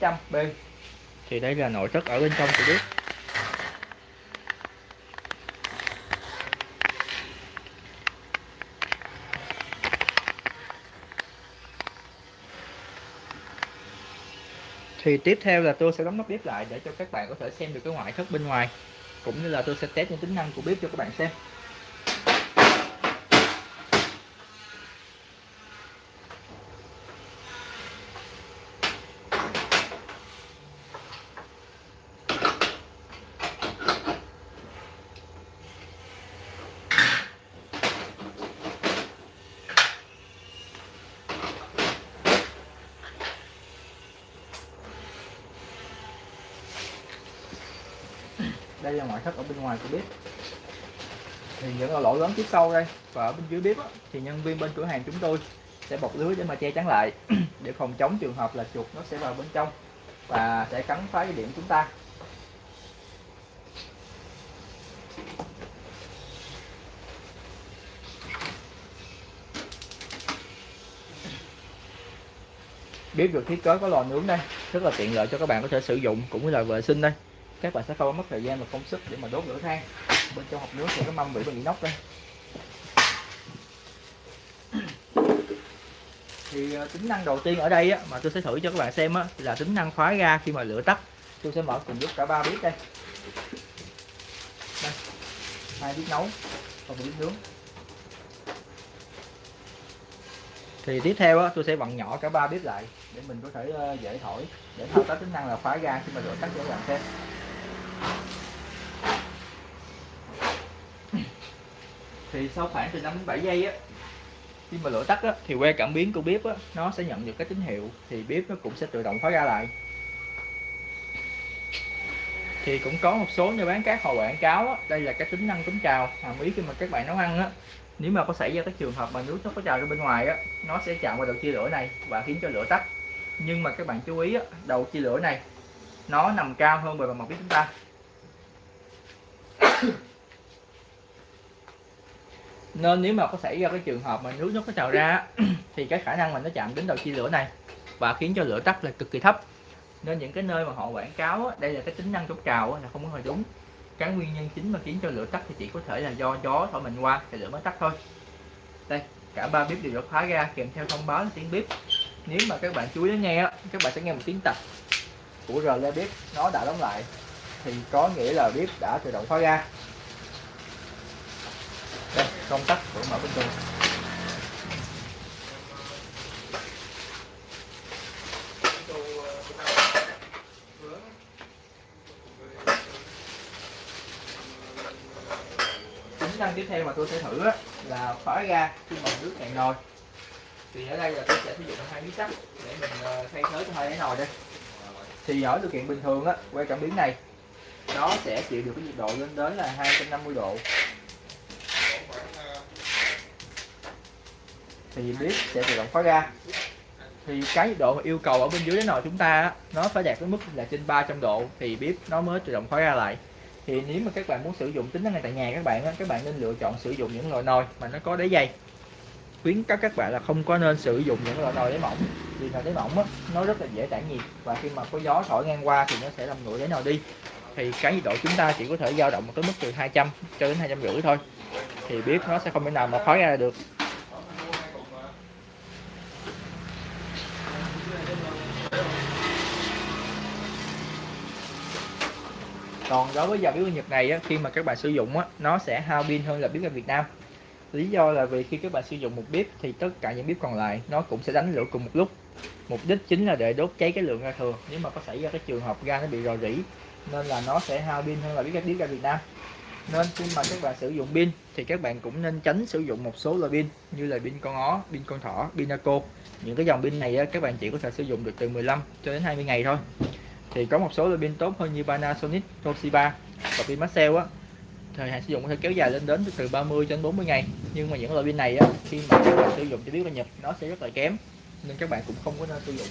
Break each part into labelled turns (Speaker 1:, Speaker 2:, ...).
Speaker 1: 900B thì đây là nội thất ở bên trong của bếp thì tiếp theo là tôi sẽ đóng nắp bếp lại để cho các bạn có thể xem được cái ngoại thất bên ngoài, cũng như là tôi sẽ test những tính năng của bếp cho các bạn xem. Đây là ngoại thất ở bên ngoài của bếp thì những lỗ lớn phía sau đây và ở bên dưới bếp thì nhân viên bên cửa hàng chúng tôi sẽ bọc lưới để mà che chắn lại. Để phòng chống trường hợp là chuột nó sẽ vào bên trong và sẽ cắn phá cái điểm chúng ta. Bếp được thiết kế có lò nướng đây, rất là tiện lợi cho các bạn có thể sử dụng cũng như là vệ sinh đây các bạn sẽ không mất thời gian và công sức để mà đốt lửa than. Bên trong hộp nướng thì có mâm bị bằng inox đây. Thì ờ, tính năng đầu tiên ở đây á, mà tôi sẽ thử cho các bạn xem á, là tính năng khóa ga khi mà lửa tắt. Tôi sẽ mở cùng lúc cả ba bếp đây. Đây hai bếp nấu và một bếp nướng. Thì tiếp theo á, tôi sẽ vặn nhỏ cả ba bếp lại để mình có thể ờ, dễ thổi để thao tác tính năng là khóa ga khi mà lửa tắt cho các bạn xem. Thì sau khoảng từ 5 đến 7 giây á khi mà lửa tắt á, thì que cảm biến của bếp á, nó sẽ nhận được cái tín hiệu thì bếp nó cũng sẽ tự động khóa ra lại. Thì cũng có một số nhà bán các họ quảng cáo á, đây là cái tính năng chống trào. À, Hàm ý khi mà các bạn nấu ăn á nếu mà có xảy ra cái trường hợp mà nước nó có trào ra bên ngoài á nó sẽ chạm vào đầu chia lửa này và khiến cho lửa tắt. Nhưng mà các bạn chú ý á, đầu chia lửa này nó nằm cao hơn bề mặt bếp chúng ta nên nếu mà có xảy ra cái trường hợp mà nước nó có trào ra thì cái khả năng mà nó chạm đến đầu chia lửa này và khiến cho lửa tắt là cực kỳ thấp. Nên những cái nơi mà họ quảng cáo đây là cái tính năng chống trào là không có hề đúng. Cái nguyên nhân chính mà khiến cho lửa tắt thì chỉ có thể là do gió thổi mình qua thì lửa mới tắt thôi. Đây, cả ba bếp đều được khóa ra, kèm theo thông báo là tiếng bếp. Nếu mà các bạn chú ý nghe các bạn sẽ nghe một tiếng tạch của rờ bếp, nó đã đóng lại. Thì có nghĩa là bếp đã tự động khóa ra đây, công tắc của mở bên trong tính năng tiếp theo mà tôi sẽ thử là khóa ga khi mà nước cạn nồi. Thì ở đây là tôi sẽ sử dụng hai miếng sắt để mình ờ, thay thế cho hai cái nồi đây. Thì ở điều kiện bình thường á quay cảm biến này, nó sẽ chịu được cái nhiệt độ lên đến là 250 độ. Thì bếp sẽ tự động khóa ra. thì cái nhiệt độ mà yêu cầu ở bên dưới cái nồi chúng ta nó phải đạt đến mức là trên 300 độ thì bếp nó mới tự động khóa ra lại. Thì nếu mà các bạn muốn sử dụng tính năng này tại nhà các bạn các bạn nên lựa chọn sử dụng những loại nồi mà nó có đáy dày khuyến cáo các bạn là không có nên sử dụng những loại nồi đáy mỏng vì nồi đáy mỏng á, nó rất là dễ tản nhiệt và khi mà có gió thổi ngang qua thì nó sẽ làm nguội đáy nồi đi. Thì cái nhiệt độ chúng ta chỉ có thể dao động một cái mức từ 200 cho đến hai trăm rưỡi thôi. Thì bếp nó sẽ không thể nào mà khói ra được. Còn đối với dòng bếp Nhật này á, khi mà các bạn sử dụng á, nó sẽ hao pin hơn là bếp ga Việt Nam. Lý do là vì khi các bạn sử dụng một bếp thì tất cả những bếp còn lại nó cũng sẽ đánh lửa cùng một lúc. Mục đích chính là để đốt cháy cái lượng ga thừa. Nếu mà có xảy ra cái trường hợp ga nó bị rò rỉ nên là nó sẽ hao pin hơn là bếp ga bếp ga Việt Nam. Nên khi mà các bạn sử dụng pin thì các bạn cũng nên tránh sử dụng một số loại pin như là pin con ó, pin con thỏ, pin Naco. Những cái dòng pin này á, các bạn chỉ có thể sử dụng được từ 15 cho đến 20 ngày thôi thì có một số loại pin tốt hơn như Panasonic, Toshiba. Và pin Maxell á thời hạn sử dụng có thể kéo dài lên đến từ 30 đến 40 ngày. Nhưng mà những loại pin này á, khi mà các bạn sử dụng cho biết là nhập nó sẽ rất là kém. Nên các bạn cũng không có nên sử dụng.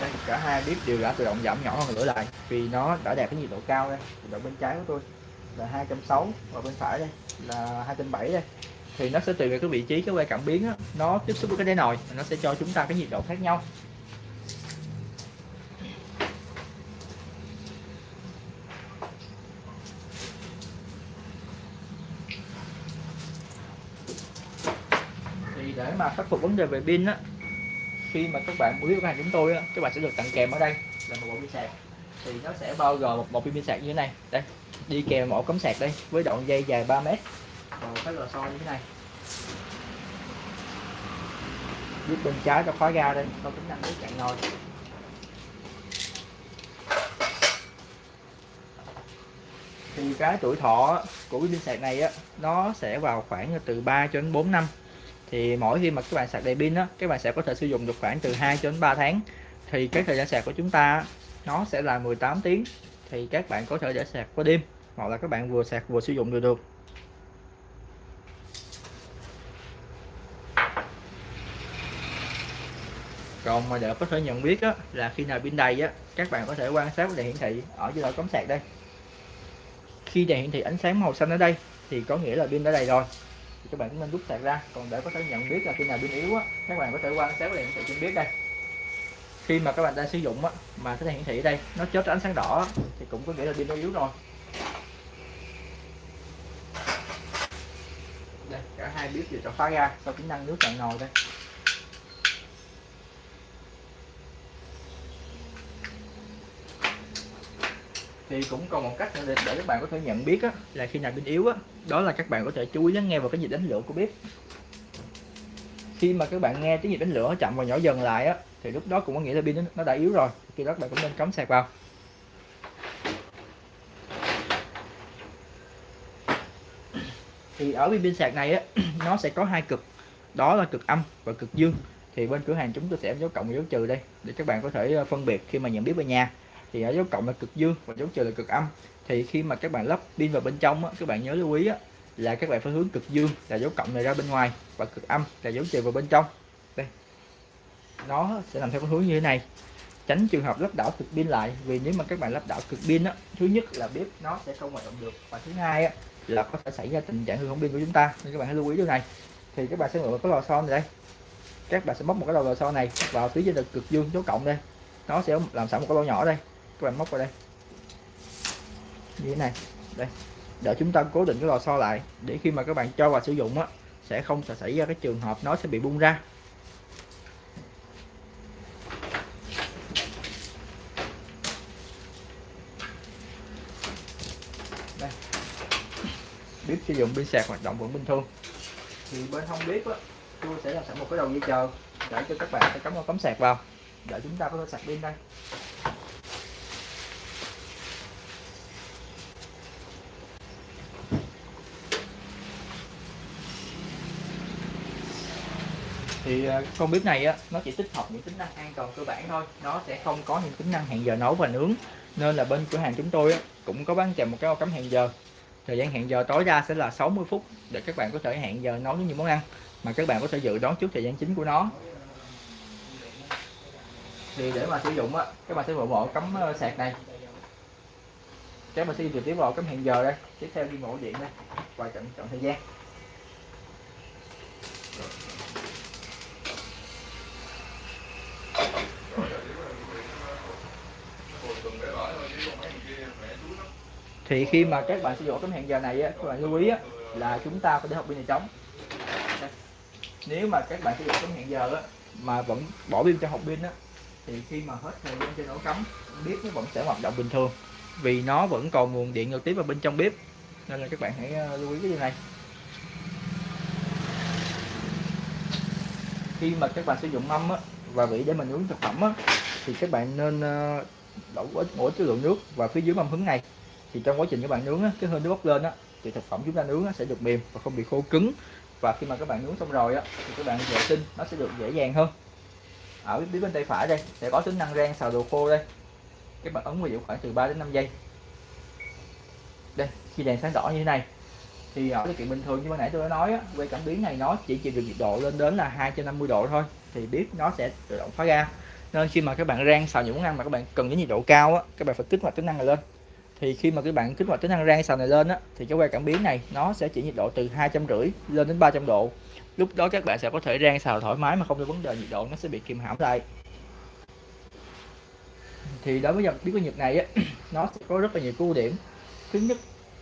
Speaker 1: Đây, cả hai bếp đều đã tự động giảm nhỏ hơn lửa lại vì nó đã đạt cái nhiệt độ cao đây nhiệt độ bên trái của tôi là 260 và bên phải đây là 270 đây. Thì nó sẽ tùy vào cái vị trí cái que cảm biến đó, nó tiếp xúc với cái đáy nồi nó sẽ cho chúng ta cái nhiệt độ khác nhau. Thì để mà khắc phục vấn đề về pin á khi mà các bạn mua biết hàng chúng tôi á, các bạn sẽ được tặng kèm ở đây là một bộ pin sạc. Thì nó sẽ bao gồm một bộ pin sạc như thế này. Đây đi kèm một ổ cắm sạc đây, với đoạn dây dài 3 mét. Và một cái lò xo như thế này. Giúp bên trái cho khóa ga đây có tính năng để chạy ngồi thì cái tuổi thọ của cái pin sạc này á, nó sẽ vào khoảng từ 3 cho đến 4 năm. Thì mỗi khi mà các bạn sạc đầy pin á, các bạn sẽ có thể sử dụng được khoảng từ 2 cho đến 3 tháng. Thì cái thời gian sạc của chúng ta nó sẽ là 18 tiếng. Thì các bạn có thể để sạc qua đêm hoặc là các bạn vừa sạc vừa sử dụng được được. Còn mà để có thể nhận biết á, là khi nào pin đầy á các bạn có thể quan sát đèn hiển thị ở dưới đầu cắm sạc đây. Khi đèn hiển thị ánh sáng màu xanh ở đây thì có nghĩa là pin đã đầy rồi. Thì các bạn cũng nên rút sạc ra còn để có thể nhận biết là khi nào pin yếu á các bạn có thể quan sát đèn hiển thị trên biết đây. Khi mà các bạn đang sử dụng á mà cái đèn hiển thị ở đây nó chớp ánh sáng đỏ thì cũng có nghĩa là pin nó yếu rồi. Hai biết đều cho khóa ra sau tính năng nước cạn nồi đây thì cũng còn một cách để, để các bạn có thể nhận biết á, là khi nào pin yếu á, đó là các bạn có thể chú ý lắng nghe vào cái nhịp đánh lửa của bếp. Khi mà các bạn nghe tiếng nhịp đánh lửa chậm và nhỏ dần lại á thì lúc đó cũng có nghĩa là pin nó đã yếu rồi. Khi đó các bạn cũng nên cắm sạc vào thì ở bên pin sạc này á nó sẽ có hai cực. Đó là cực âm và cực dương. Thì bên cửa hàng chúng tôi sẽ dấu cộng và dấu trừ đây để các bạn có thể ờ, phân biệt khi mà nhận biết về nhà. Thì ở dấu cộng là cực dương và dấu trừ là cực âm. Thì khi mà các bạn lắp pin vào bên trong á, các bạn nhớ lưu ý á, là các bạn phải hướng cực dương là dấu cộng này ra bên ngoài và cực âm là dấu trừ vào bên trong. Đây. Nó sẽ làm theo cái hướng như thế này. Tránh trường hợp lắp đảo cực pin lại vì nếu mà các bạn lắp đảo cực pin á thứ nhất là bếp nó sẽ không hoạt động được và thứ hai á, Dạ. là có thể xảy ra tình trạng hư hỏng pin của chúng ta. Nên các bạn hãy lưu ý điều này. Thì các bạn sẽ mượn cái lò xo này đây. Các bạn sẽ móc một cái lò xo này vào phía trên là cực dương dấu cộng đây. Nó sẽ làm sẵn một cái lỗ nhỏ đây. Các bạn móc vào đây. Như thế này. Đây. Để chúng ta cố định cái lò xo lại để khi mà các bạn cho vào sử dụng á, sẽ không sẽ xảy ra cái trường hợp nó sẽ bị bung ra đây bếp sử dụng pin sạc hoạt động vẫn bình thường. Thì bên hông bếp á tôi sẽ làm sẵn một cái đầu dây chờ để cho các bạn sẽ cắm vào cắm sạc vào để chúng ta có thể sạc pin đây. Thì à, con bếp này á nó chỉ tích hợp những tính năng an toàn cơ bản thôi. Nó sẽ không có những tính năng hẹn giờ nấu và nướng. Nên là bên cửa hàng chúng tôi á, cũng có bán kèm một cái ô cắm hẹn giờ thời gian hẹn giờ tối đa sẽ là 60 phút để các bạn có thể hẹn giờ nấu những món ăn mà các bạn có thể dự đoán trước thời gian chính của nó. Thì để mà sử dụng á, các bạn sẽ bộ bộ cắm ờ, sạc này. Các bạn sẽ đi trực tiếp vào cắm hẹn giờ đây. Tiếp theo đi bộ điện đây và chọn chọn thời gian. Thì khi mà các bạn sử dụng tấm hẹn giờ này á, các bạn lưu ý á, là chúng ta phải để hộp pin này trống. Nếu mà các bạn sử dụng tấm hẹn giờ á, mà vẫn bỏ pin cho hộp pin á, thì khi mà hết thời gian trên ổ cắm bếp nó vẫn sẽ hoạt động bình thường. Vì nó vẫn còn nguồn điện trực tiếp vào bên trong bếp. Nên là các bạn hãy ờ, lưu ý cái điều này. Khi mà các bạn sử dụng mâm á, và vị để mình nướng thực phẩm á, thì các bạn nên ờ, đổ ít mỗi cái lượng nước vào phía dưới mâm hứng này thì trong quá trình các bạn nướng á, cái hơi nước bốc lên á, thì thực phẩm chúng ta nướng á, sẽ được mềm và không bị khô cứng. Và khi mà các bạn nướng xong rồi á, thì các bạn vệ sinh nó sẽ được dễ dàng hơn. Ở phía bên tay phải đây sẽ có tính năng rang xào đồ khô đây. Các bạn ấn vào giữ khoảng từ 3 đến 5 giây. Đây khi đèn sáng đỏ như thế này thì ở điều kiện bình thường như ban nãy tôi đã nói á, que cảm biến này nó chỉ chịu được nhiệt độ lên đến là 250 độ thôi thì bếp nó sẽ tự động khóa ga nên khi mà các bạn rang xào những món ăn mà các bạn cần đến nhiệt độ cao á các bạn phải kích hoạt tính năng này lên thì khi mà các bạn kích hoạt tính năng rang xào này lên á, thì cái que cảm biến này nó sẽ chỉ nhiệt độ từ hai trăm rưỡi lên đến 300 độ. Lúc đó các bạn sẽ có thể rang xào thoải mái mà không có vấn đề nhiệt độ, nó sẽ bị kìm hãm lại. Thì đối với dòng bếp của Nhật này á, nó sẽ có rất là nhiều ưu điểm. Thứ nhất,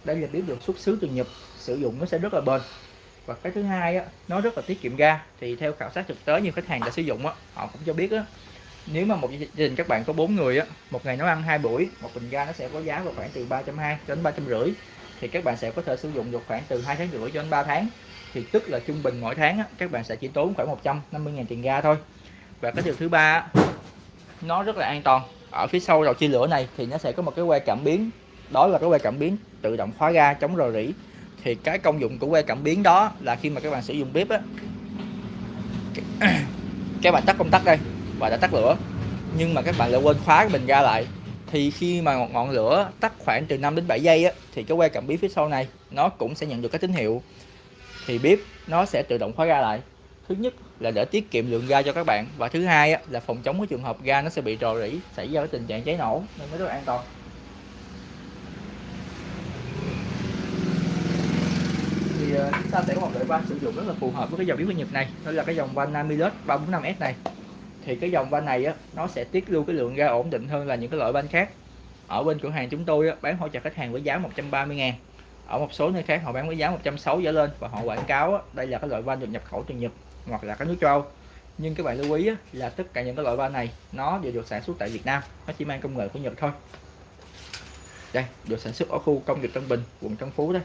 Speaker 1: đây là bếp được xuất xứ từ Nhật, sử dụng nó sẽ rất là bền. Và cái thứ hai á, nó rất là tiết kiệm ga. Thì theo khảo sát thực tế, nhiều khách hàng đã sử dụng á, họ cũng cho biết á nếu mà một gia đình các bạn có bốn người á một ngày nấu ăn hai buổi một bình ga nó sẽ có giá vào khoảng từ ba trăm hai đến ba trăm rưỡi. Thì các bạn sẽ có thể sử dụng được khoảng từ hai tháng rưỡi cho đến 3 tháng. Thì tức là trung bình mỗi tháng á, các bạn sẽ chỉ tốn khoảng 150 000 tiền ga thôi. Và cái điều thứ ba nó rất là an toàn. Ở phía sau đầu chia lửa này thì nó sẽ có một cái que cảm biến. Đó là cái que cảm biến tự động khóa ga chống rò rỉ. Thì cái công dụng của que cảm biến đó là khi mà các bạn sử dụng bếp á các bạn tắt công tắc đây và đã tắt lửa. Nhưng mà các bạn lại quên khóa cái bình ga lại. Thì khi mà ngọn, ngọn lửa tắt khoảng từ 5 đến 7 giây á, thì cái que cảm biến phía sau này nó cũng sẽ nhận được cái tín hiệu. Thì bếp nó sẽ tự động khóa ga lại. Thứ nhất là để tiết kiệm lượng ga cho các bạn. Và thứ hai á, là phòng chống cái trường hợp ga nó sẽ bị rò rỉ xảy ra cái tình trạng cháy nổ. Nên mới rất là an toàn. Thì ờ, chúng ta sẽ có một loại van sử dụng rất là phù hợp với cái dòng bếp của Nhật này. Đó là cái dòng van Namilus 345S này thì cái dòng van này á, nó sẽ tiết lưu cái lượng ga ổn định hơn là những cái loại van khác. Ở bên cửa hàng chúng tôi á, bán hỗ trợ khách hàng với giá 130 ngàn. Ở một số nơi khác họ bán với giá 160 trở lên và họ quảng cáo á, đây là cái loại van được nhập khẩu từ Nhật hoặc là các nước châu Âu. Nhưng các bạn lưu ý á, là tất cả những cái loại van này nó đều được sản xuất tại Việt Nam nó chỉ mang công nghệ của Nhật thôi. Đây được sản xuất ở khu công nghiệp Tân Bình quận Tân Phú đây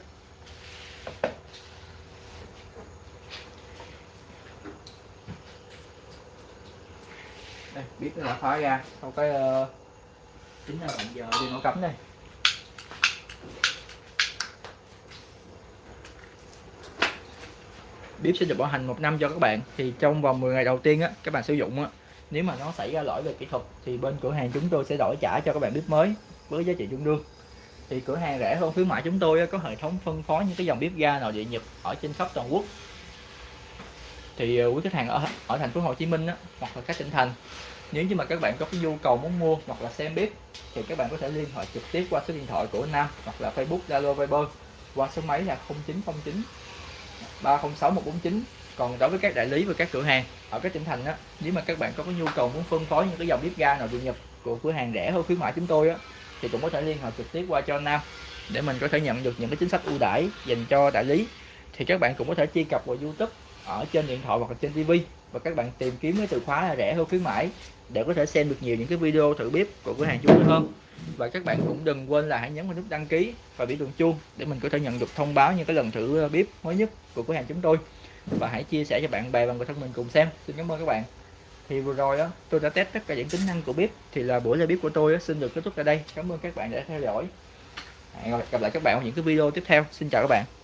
Speaker 1: biết đã khóa ra. Sau cái uh, là bạn giờ đi nổ cắm đây. Bếp sẽ được bảo hành một năm cho các bạn. Thì trong vòng 10 ngày đầu tiên á các bạn sử dụng á nếu mà nó xảy ra lỗi về kỹ thuật thì bên cửa hàng chúng tôi sẽ đổi trả cho các bạn bếp mới với giá trị tương đương. Thì cửa hàng rẻ hơn khuyến mại chúng tôi có hệ thống phân phối những cái dòng bếp ga nội địa nhập ở trên khắp toàn quốc. Thì ờ, quý khách hàng ở ở thành phố Hồ Chí Minh á, hoặc là các tỉnh thành nếu như mà các bạn có cái nhu cầu muốn mua hoặc là xem bếp, thì các bạn có thể liên hệ trực tiếp qua số điện thoại của Nam hoặc là Facebook, Zalo, Viber qua số máy là 0909 306 149 còn đối với các đại lý và các cửa hàng ở các tỉnh thành á, nếu mà các bạn có cái nhu cầu muốn phân phối những cái dòng bếp ga nào được nhập của cửa hàng rẻ hơn khuyến mại chúng tôi á, thì cũng có thể liên hệ trực tiếp qua cho Nam để mình có thể nhận được những cái chính sách ưu đãi dành cho đại lý. Thì các bạn cũng có thể truy cập vào YouTube ở trên điện thoại hoặc là trên TV và các bạn tìm kiếm cái từ khóa là rẻ hơn khuyến mãi để có thể xem được nhiều những cái video thử bếp của cửa hàng chúng tôi hơn. Và các bạn cũng đừng quên là hãy nhấn vào nút đăng ký và biểu tượng chuông để mình có thể nhận được thông báo những cái lần thử ờ, bếp mới nhất của cửa hàng chúng tôi. Và hãy chia sẻ cho bạn bè và người thân mình cùng xem. Xin cảm ơn các bạn. Thì vừa rồi đó tôi đã test tất cả những tính năng của bếp. Thì là buổi live bếp của tôi xin được kết thúc tại đây. Cảm ơn các bạn đã theo dõi. Hẹn gặp lại các bạn ở những cái video tiếp theo. Xin chào các bạn.